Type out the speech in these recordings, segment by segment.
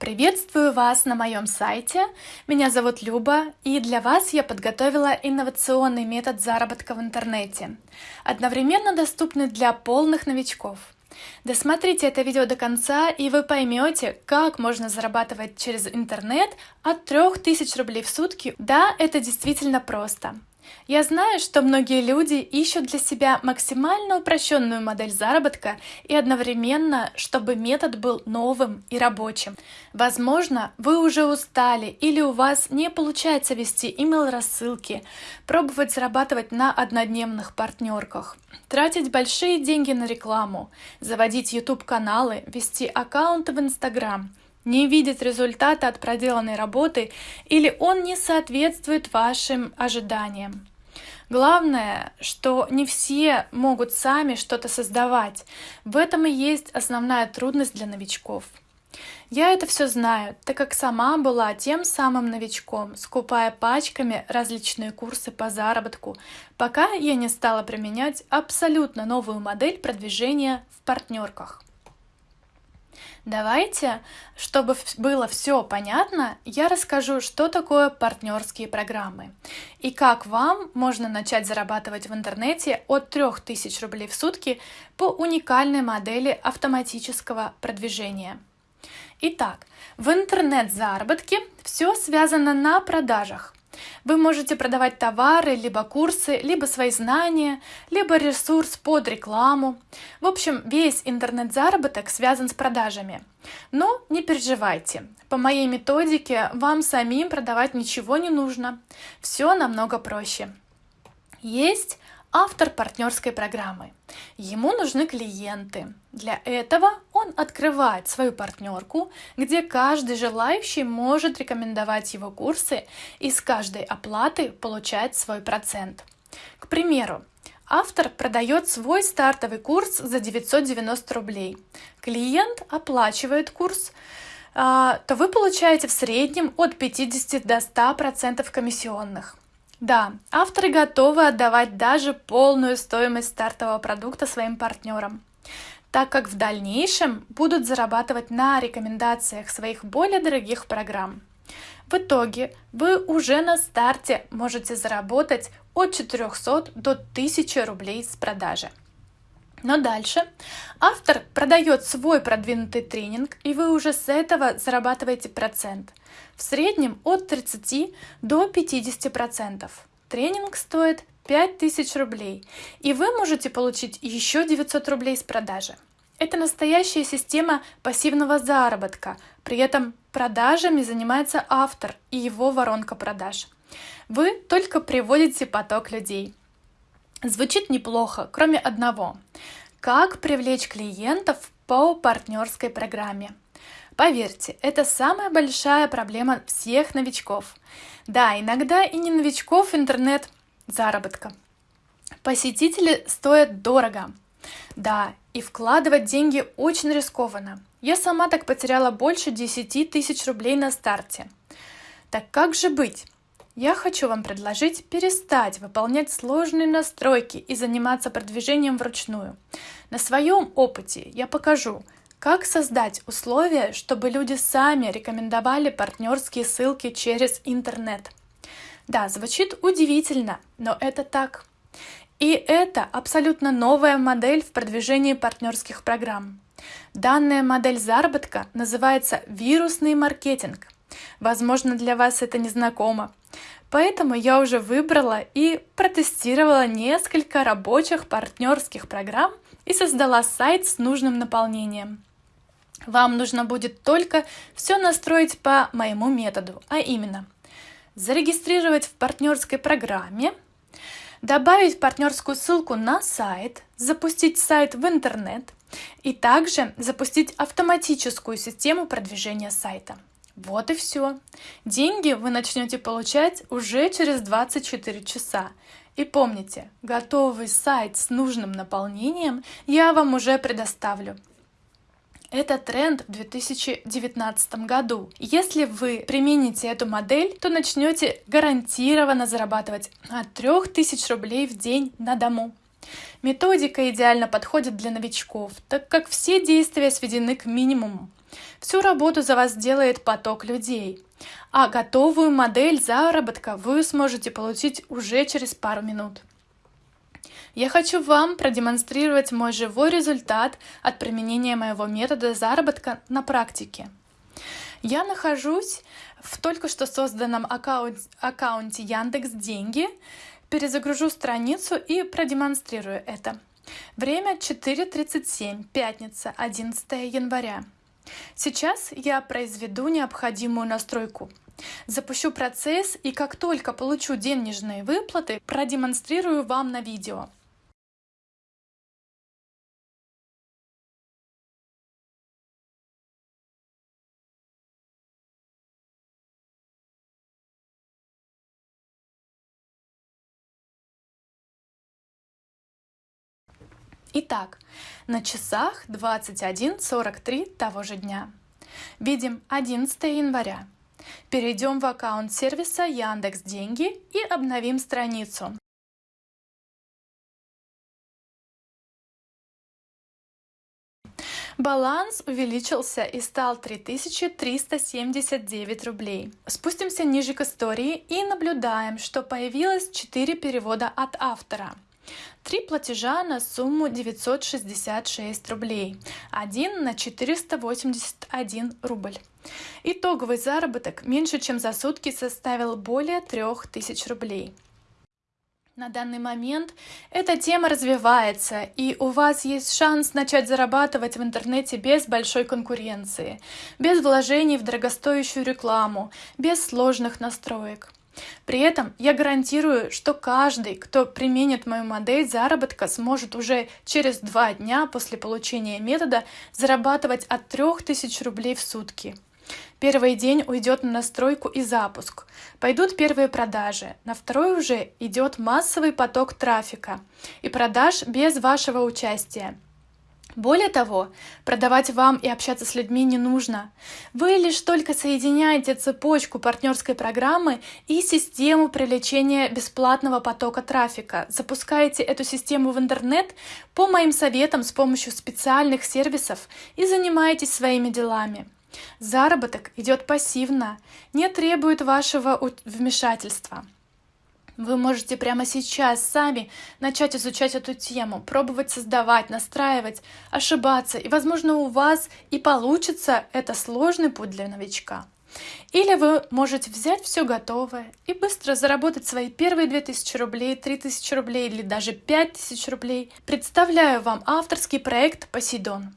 Приветствую вас на моем сайте. Меня зовут Люба, и для вас я подготовила инновационный метод заработка в интернете, одновременно доступный для полных новичков. Досмотрите это видео до конца, и вы поймете, как можно зарабатывать через интернет от 3000 рублей в сутки. Да, это действительно просто. Я знаю, что многие люди ищут для себя максимально упрощенную модель заработка и одновременно, чтобы метод был новым и рабочим. Возможно, вы уже устали или у вас не получается вести email-рассылки, пробовать зарабатывать на однодневных партнерках, тратить большие деньги на рекламу, заводить YouTube-каналы, вести аккаунты в Instagram, не видит результата от проделанной работы или он не соответствует вашим ожиданиям. Главное, что не все могут сами что-то создавать. В этом и есть основная трудность для новичков. Я это все знаю, так как сама была тем самым новичком, скупая пачками различные курсы по заработку, пока я не стала применять абсолютно новую модель продвижения в партнерках. Давайте, чтобы было все понятно, я расскажу, что такое партнерские программы и как вам можно начать зарабатывать в интернете от 3000 рублей в сутки по уникальной модели автоматического продвижения. Итак, в интернет-заработке все связано на продажах. Вы можете продавать товары, либо курсы, либо свои знания, либо ресурс под рекламу. В общем, весь интернет-заработок связан с продажами. Но не переживайте, по моей методике вам самим продавать ничего не нужно. Все намного проще. Есть автор партнерской программы. Ему нужны клиенты. Для этого он открывает свою партнерку, где каждый желающий может рекомендовать его курсы и с каждой оплаты получать свой процент. К примеру, автор продает свой стартовый курс за 990 рублей. Клиент оплачивает курс, а, то вы получаете в среднем от 50 до 100% комиссионных. Да, авторы готовы отдавать даже полную стоимость стартового продукта своим партнерам, так как в дальнейшем будут зарабатывать на рекомендациях своих более дорогих программ. В итоге вы уже на старте можете заработать от 400 до 1000 рублей с продажи. Но дальше автор продает свой продвинутый тренинг, и вы уже с этого зарабатываете процент. В среднем от 30 до 50 процентов. Тренинг стоит 5000 рублей, и вы можете получить еще 900 рублей с продажи. Это настоящая система пассивного заработка, при этом продажами занимается автор и его воронка продаж. Вы только приводите поток людей – Звучит неплохо, кроме одного. Как привлечь клиентов по партнерской программе? Поверьте, это самая большая проблема всех новичков. Да, иногда и не новичков интернет-заработка. Посетители стоят дорого. Да, и вкладывать деньги очень рискованно. Я сама так потеряла больше 10 тысяч рублей на старте. Так как же быть? Я хочу вам предложить перестать выполнять сложные настройки и заниматься продвижением вручную. На своем опыте я покажу, как создать условия, чтобы люди сами рекомендовали партнерские ссылки через интернет. Да, звучит удивительно, но это так. И это абсолютно новая модель в продвижении партнерских программ. Данная модель заработка называется вирусный маркетинг. Возможно, для вас это незнакомо, Поэтому я уже выбрала и протестировала несколько рабочих партнерских программ и создала сайт с нужным наполнением. Вам нужно будет только все настроить по моему методу, а именно зарегистрировать в партнерской программе, добавить партнерскую ссылку на сайт, запустить сайт в интернет и также запустить автоматическую систему продвижения сайта. Вот и все. Деньги вы начнете получать уже через 24 часа. И помните, готовый сайт с нужным наполнением я вам уже предоставлю. Это тренд в 2019 году. Если вы примените эту модель, то начнете гарантированно зарабатывать от 3000 рублей в день на дому. Методика идеально подходит для новичков, так как все действия сведены к минимуму. Всю работу за вас делает поток людей, а готовую модель заработка вы сможете получить уже через пару минут. Я хочу вам продемонстрировать мой живой результат от применения моего метода заработка на практике. Я нахожусь в только что созданном аккаунт, аккаунте Яндекс Деньги. Перезагружу страницу и продемонстрирую это. Время 4.37, пятница, 11 января. Сейчас я произведу необходимую настройку. Запущу процесс и как только получу денежные выплаты, продемонстрирую вам на видео. Итак, на часах 21.43 того же дня. Видим 11 января. Перейдем в аккаунт сервиса Яндекс Деньги и обновим страницу. Баланс увеличился и стал 3379 рублей. Спустимся ниже к истории и наблюдаем, что появилось 4 перевода от автора – Три платежа на сумму 966 рублей, один на 481 рубль. Итоговый заработок меньше чем за сутки составил более 3000 рублей. На данный момент эта тема развивается, и у вас есть шанс начать зарабатывать в интернете без большой конкуренции, без вложений в дорогостоящую рекламу, без сложных настроек. При этом я гарантирую, что каждый, кто применит мою модель заработка, сможет уже через два дня после получения метода зарабатывать от 3000 рублей в сутки. Первый день уйдет на настройку и запуск. Пойдут первые продажи. На второй уже идет массовый поток трафика и продаж без вашего участия. Более того, продавать вам и общаться с людьми не нужно. Вы лишь только соединяете цепочку партнерской программы и систему привлечения бесплатного потока трафика. Запускаете эту систему в интернет по моим советам с помощью специальных сервисов и занимаетесь своими делами. Заработок идет пассивно, не требует вашего вмешательства. Вы можете прямо сейчас сами начать изучать эту тему, пробовать создавать, настраивать, ошибаться, и, возможно, у вас и получится это сложный путь для новичка. Или вы можете взять все готовое и быстро заработать свои первые 2000 рублей, 3000 рублей или даже 5000 рублей. Представляю вам авторский проект «Посейдон».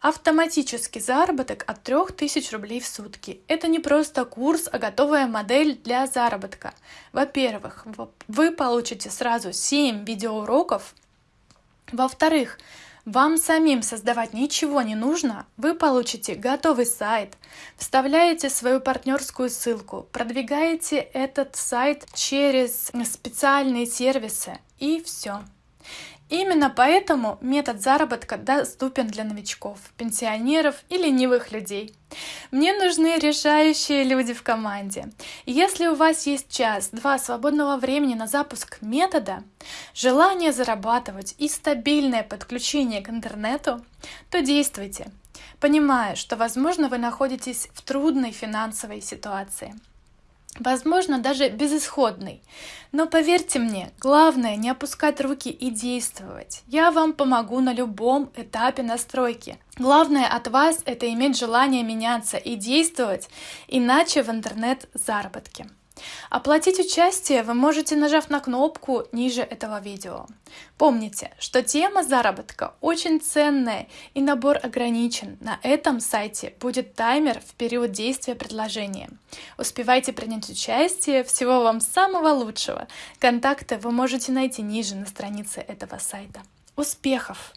Автоматический заработок от 3000 рублей в сутки. Это не просто курс, а готовая модель для заработка. Во-первых, вы получите сразу 7 видеоуроков. Во-вторых, вам самим создавать ничего не нужно, вы получите готовый сайт, вставляете свою партнерскую ссылку, продвигаете этот сайт через специальные сервисы и все. Именно поэтому метод заработка доступен для новичков, пенсионеров и ленивых людей. Мне нужны решающие люди в команде. если у вас есть час-два свободного времени на запуск метода, желание зарабатывать и стабильное подключение к интернету, то действуйте, понимая, что, возможно, вы находитесь в трудной финансовой ситуации – возможно, даже безысходный. Но поверьте мне, главное не опускать руки и действовать. Я вам помогу на любом этапе настройки. Главное от вас это иметь желание меняться и действовать, иначе в интернет заработки. Оплатить участие вы можете, нажав на кнопку ниже этого видео. Помните, что тема заработка очень ценная и набор ограничен. На этом сайте будет таймер в период действия предложения. Успевайте принять участие. Всего вам самого лучшего. Контакты вы можете найти ниже на странице этого сайта. Успехов!